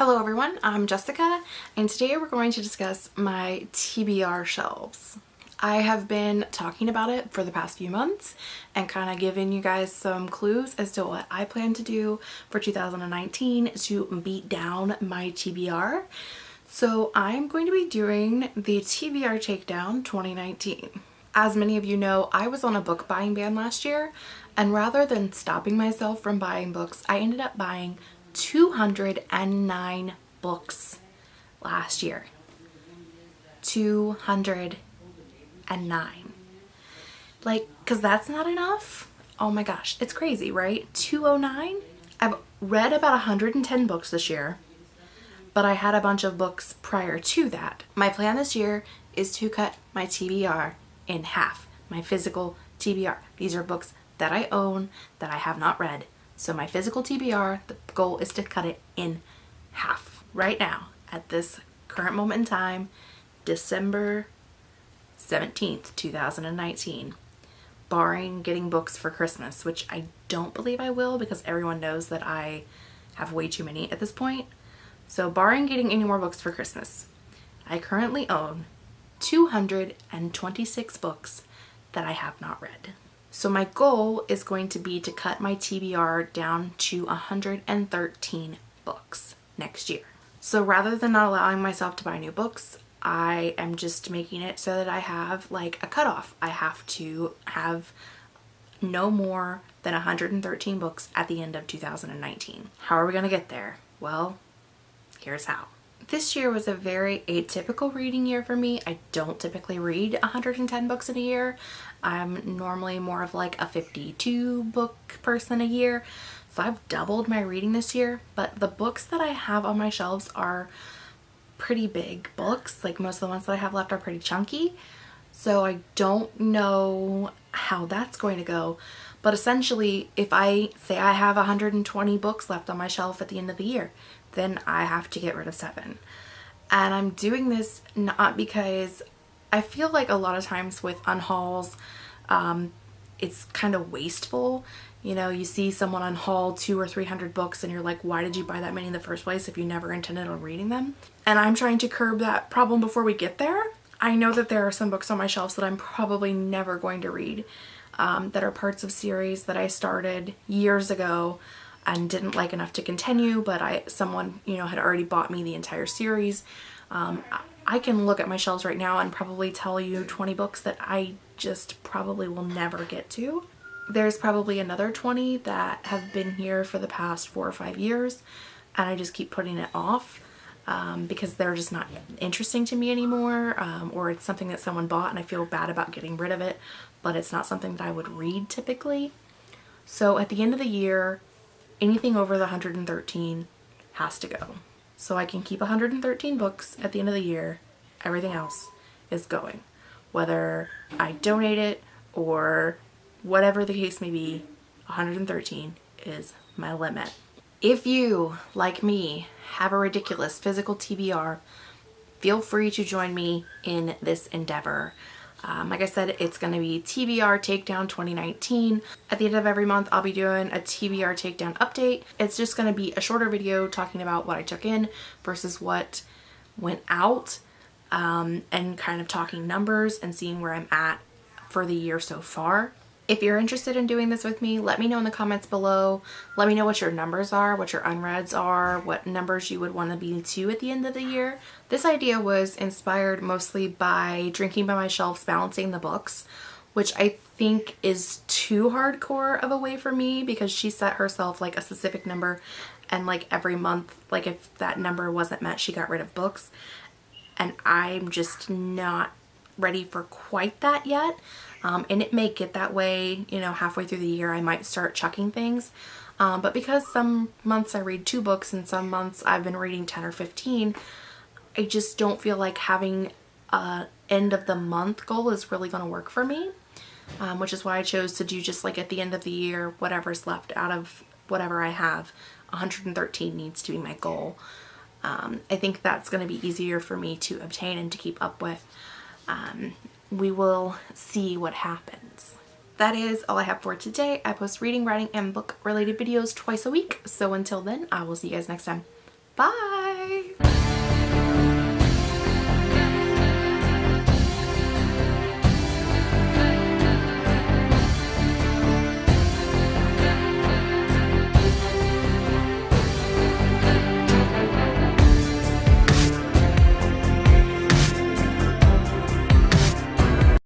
Hello everyone, I'm Jessica and today we're going to discuss my TBR shelves. I have been talking about it for the past few months and kind of giving you guys some clues as to what I plan to do for 2019 to beat down my TBR. So I'm going to be doing the TBR Takedown 2019. As many of you know, I was on a book buying ban last year and rather than stopping myself from buying books, I ended up buying 209 books last year. 209. Like, because that's not enough. Oh my gosh, it's crazy, right? 209? I've read about 110 books this year, but I had a bunch of books prior to that. My plan this year is to cut my TBR in half, my physical TBR. These are books that I own that I have not read so my physical TBR, the goal is to cut it in half. Right now, at this current moment in time, December 17th, 2019, barring getting books for Christmas, which I don't believe I will because everyone knows that I have way too many at this point. So barring getting any more books for Christmas, I currently own 226 books that I have not read. So my goal is going to be to cut my TBR down to 113 books next year. So rather than not allowing myself to buy new books, I am just making it so that I have like a cutoff. I have to have no more than 113 books at the end of 2019. How are we going to get there? Well, here's how. This year was a very atypical reading year for me. I don't typically read 110 books in a year. I'm normally more of like a 52 book person a year. So I've doubled my reading this year, but the books that I have on my shelves are pretty big books. Like most of the ones that I have left are pretty chunky. So I don't know how that's going to go. But essentially, if I say I have 120 books left on my shelf at the end of the year, then I have to get rid of seven. And I'm doing this not because I feel like a lot of times with unhauls, um, it's kind of wasteful. You know, you see someone unhaul two or 300 books and you're like, why did you buy that many in the first place if you never intended on reading them? And I'm trying to curb that problem before we get there. I know that there are some books on my shelves that I'm probably never going to read um, that are parts of series that I started years ago and didn't like enough to continue, but I someone, you know, had already bought me the entire series. Um, I can look at my shelves right now and probably tell you 20 books that I just probably will never get to. There's probably another 20 that have been here for the past four or five years and I just keep putting it off um, because they're just not interesting to me anymore um, or it's something that someone bought and I feel bad about getting rid of it but it's not something that I would read typically. So at the end of the year anything over the 113 has to go. So I can keep 113 books at the end of the year. Everything else is going. Whether I donate it or whatever the case may be, 113 is my limit. If you, like me, have a ridiculous physical TBR, feel free to join me in this endeavor. Um, like I said, it's going to be TBR Takedown 2019. At the end of every month, I'll be doing a TBR Takedown update. It's just going to be a shorter video talking about what I took in versus what went out um, and kind of talking numbers and seeing where I'm at for the year so far. If you're interested in doing this with me, let me know in the comments below. Let me know what your numbers are, what your unreads are, what numbers you would want to be to at the end of the year. This idea was inspired mostly by Drinking by My Shelves Balancing the Books, which I think is too hardcore of a way for me because she set herself like a specific number and like every month, like if that number wasn't met, she got rid of books. And I'm just not ready for quite that yet um, and it may get that way you know halfway through the year I might start chucking things. Um, but because some months I read two books and some months I've been reading 10 or 15 I just don't feel like having a end of the month goal is really going to work for me. Um, which is why I chose to do just like at the end of the year whatever's left out of whatever I have 113 needs to be my goal. Um, I think that's going to be easier for me to obtain and to keep up with. Um, we will see what happens. That is all I have for today. I post reading, writing, and book related videos twice a week. So until then, I will see you guys next time. Bye!